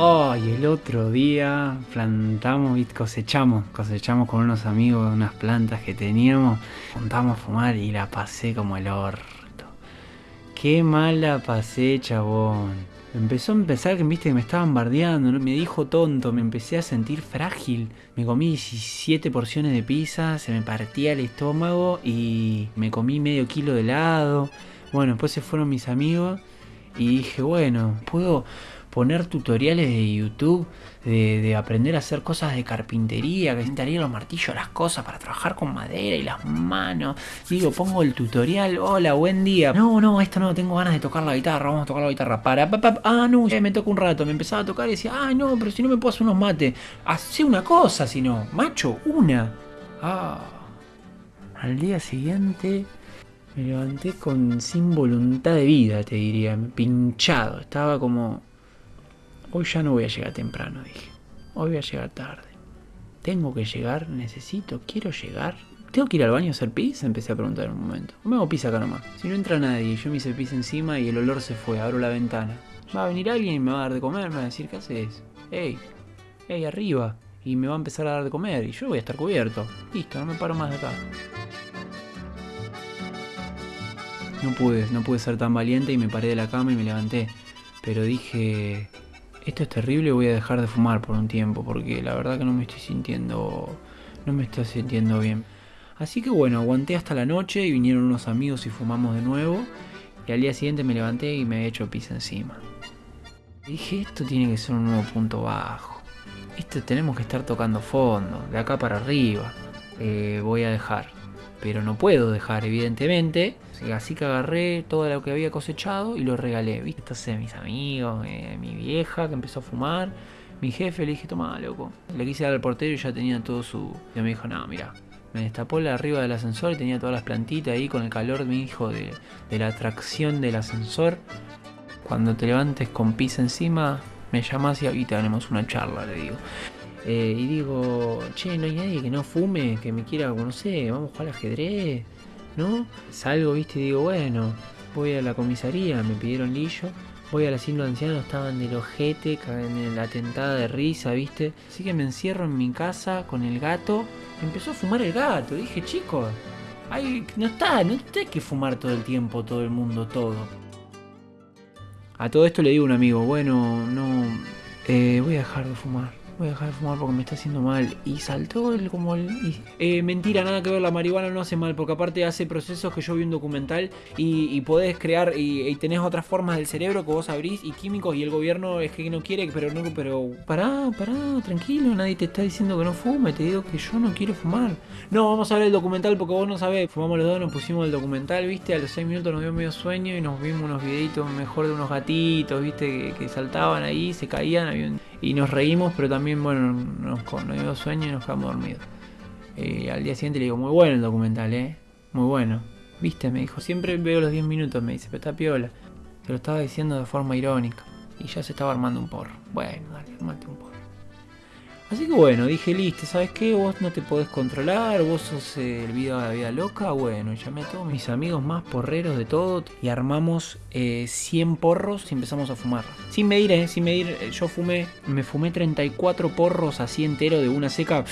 Oh, el otro día plantamos y cosechamos, cosechamos con unos amigos unas plantas que teníamos, juntamos a fumar y la pasé como el orto. Qué mala pasé, chabón. Empezó a empezar que viste que me estaban bardeando, me dijo tonto, me empecé a sentir frágil. Me comí 17 porciones de pizza, se me partía el estómago y me comí medio kilo de helado. Bueno, después se fueron mis amigos y dije, bueno, puedo poner tutoriales de YouTube de, aprender a hacer cosas de carpintería, que instalar los martillos, las cosas para trabajar con madera y las manos. Digo, pongo el tutorial, hola, buen día. No, no, esto no, tengo ganas de tocar la guitarra, vamos a tocar la guitarra. Para, ah, no, ya me toca un rato. Me empezaba a tocar y decía, ah, no, pero si no me puedo hacer unos mates. Hacé una cosa, si no, macho, una. Ah. Al día siguiente me levanté con sin voluntad de vida, te diría, pinchado. Estaba como Hoy ya no voy a llegar temprano, dije. Hoy voy a llegar tarde. Tengo que llegar, necesito, quiero llegar. ¿Tengo que ir al baño a hacer pis? Empecé a preguntar en un momento. me hago pis acá nomás. Si no entra nadie, yo me hice pis encima y el olor se fue, abro la ventana. Va a venir alguien y me va a dar de comer, me va a decir, ¿qué haces? ¡Ey! ¡Ey, arriba! Y me va a empezar a dar de comer y yo voy a estar cubierto. Listo, no me paro más de acá. No pude, no pude ser tan valiente y me paré de la cama y me levanté. Pero dije, esto es terrible, voy a dejar de fumar por un tiempo, porque la verdad que no me estoy sintiendo, no me estoy sintiendo bien. Así que bueno, aguanté hasta la noche y vinieron unos amigos y fumamos de nuevo. Y al día siguiente me levanté y me he hecho pis encima. dije, esto tiene que ser un nuevo punto bajo. Esto tenemos que estar tocando fondo, de acá para arriba. Eh, voy a dejar pero no puedo dejar, evidentemente. Así que agarré todo lo que había cosechado y lo regalé. ¿viste? Entonces, mis amigos, eh, mi vieja que empezó a fumar, mi jefe le dije, toma, loco. Le quise dar al portero y ya tenía todo su. Y me dijo, no, mira. Me destapó la arriba del ascensor y tenía todas las plantitas ahí con el calor, mi hijo, de, la atracción del ascensor. Cuando te levantes con pis encima, me llamas y ahorita tenemos una charla, le digo. Eh, y digo, che, no hay nadie que no fume, que me quiera, no sé, vamos a jugar al ajedrez, ¿no? Salgo, viste, y digo, bueno, voy a la comisaría, me pidieron lillo. Voy al asilo de ancianos, estaban del ojete, en la tentada de risa, ¿viste? Así que me encierro en mi casa con el gato. Empezó a fumar el gato. Dije, chicos, no está, no hay que fumar todo el tiempo, todo el mundo, todo. A todo esto le digo a un amigo, bueno, no, eh, voy a dejar de fumar voy a dejar de fumar porque me está haciendo mal. Y saltó el como el... Eh, mentira, nada que ver, la marihuana no hace mal, porque aparte hace procesos que yo vi un documental y, podés crear y, tenés otras formas del cerebro que vos abrís y químicos y el gobierno es que no quiere, pero no, pero pará, pará, tranquilo, nadie te está diciendo que no fume, te digo que yo no quiero fumar. No, vamos a ver el documental porque vos no sabés, fumamos los dos, nos pusimos el documental, viste, a los 6 minutos nos dio medio sueño y nos vimos unos videitos mejor de unos gatitos, viste, que, saltaban ahí, se caían, y nos reímos, pero también bueno, nos, nos dio sueño y nos quedamos dormidos. Eh, al día siguiente le digo, muy bueno el documental, ¿eh? Muy bueno. Viste, me dijo, siempre veo los 10 minutos, me dice, pero está piola. Se lo estaba diciendo de forma irónica. Y ya se estaba armando un porro. Bueno, dale, armate un porro. Así que bueno, dije, listo, ¿sabes qué? Vos no te podés controlar, vos sos el video de la vida loca. Bueno, llamé a todos mis amigos más porreros de todo y armamos 100 eh, porros y empezamos a fumar. Sin medir, ¿eh? Sin medir, eh, yo fumé, me fumé 34 porros así entero de una seca.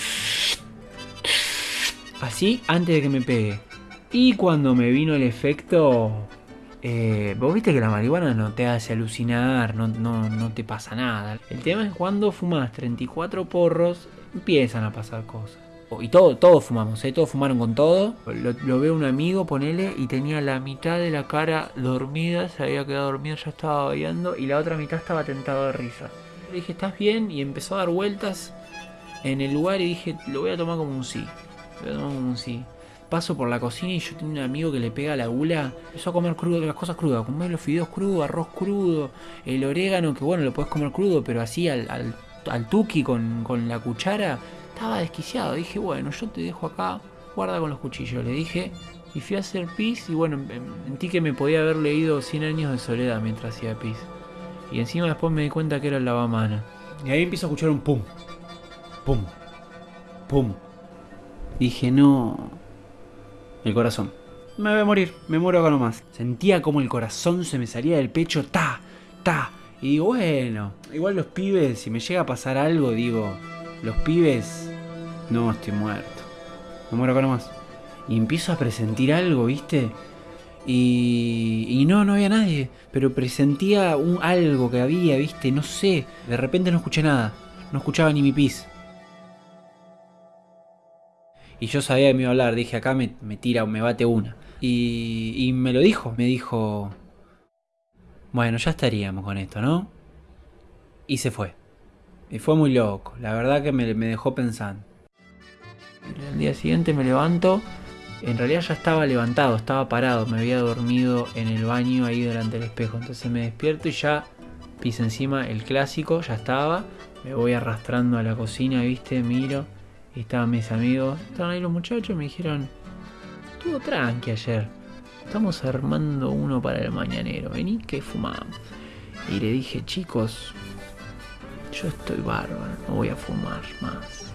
Así antes de que me pegue. Y cuando me vino el efecto, eh, vos viste que la marihuana no te hace alucinar, no, no, te pasa nada. El tema es cuando fumas 34 porros, empiezan a pasar cosas. Y todo, todos fumamos, ¿eh? todos fumaron con todo. Lo, veo un amigo, ponele, y tenía la mitad de la cara dormida, se había quedado dormido, ya estaba bailando, y la otra mitad estaba tentado de risa. Le dije, ¿estás bien? Y empezó a dar vueltas en el lugar y dije, lo voy a tomar como un sí. Lo voy a tomar como un sí paso por la cocina y yo tengo un amigo que le pega la gula, empezó a comer crudo, las cosas crudas, comer los fideos crudos, arroz crudo, el orégano, que bueno, lo puedes comer crudo, pero así al, al, tuki con, la cuchara, estaba desquiciado. Dije, bueno, yo te dejo acá, guarda con los cuchillos, le dije. Y fui a hacer pis y bueno, sentí que me podía haber leído 100 años de soledad mientras hacía pis. Y encima después me di cuenta que era el lavamana. Y ahí empiezo a escuchar un pum, pum, pum. Dije, no, el corazón. Me voy a morir, me muero acá nomás. Sentía como el corazón se me salía del pecho, ta, ta. Y digo, bueno, igual los pibes, si me llega a pasar algo, digo, los pibes, no, estoy muerto. Me muero acá nomás. Y empiezo a presentir algo, ¿viste? Y, y no, no había nadie, pero presentía un, algo que había, ¿viste? No sé, de repente no escuché nada, no escuchaba ni mi pis. Y yo sabía que me iba a hablar, dije acá me, me tira, me bate una. Y, y me lo dijo, me dijo, bueno, ya estaríamos con esto, ¿no? Y se fue. Y fue muy loco, la verdad que me, me dejó pensando. El día siguiente me levanto, en realidad ya estaba levantado, estaba parado, me había dormido en el baño ahí delante del espejo. Entonces me despierto y ya pise encima el clásico, ya estaba. Me voy arrastrando a la cocina, viste, miro. Y estaban mis amigos, estaban ahí los muchachos, me dijeron, estuvo tranqui ayer. Estamos armando uno para el mañanero, vení que fumamos. Y le dije, chicos, yo estoy bárbaro, no voy a fumar más.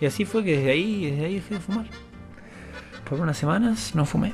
Y así fue que desde ahí, desde ahí dejé de fumar. Por unas semanas no fumé.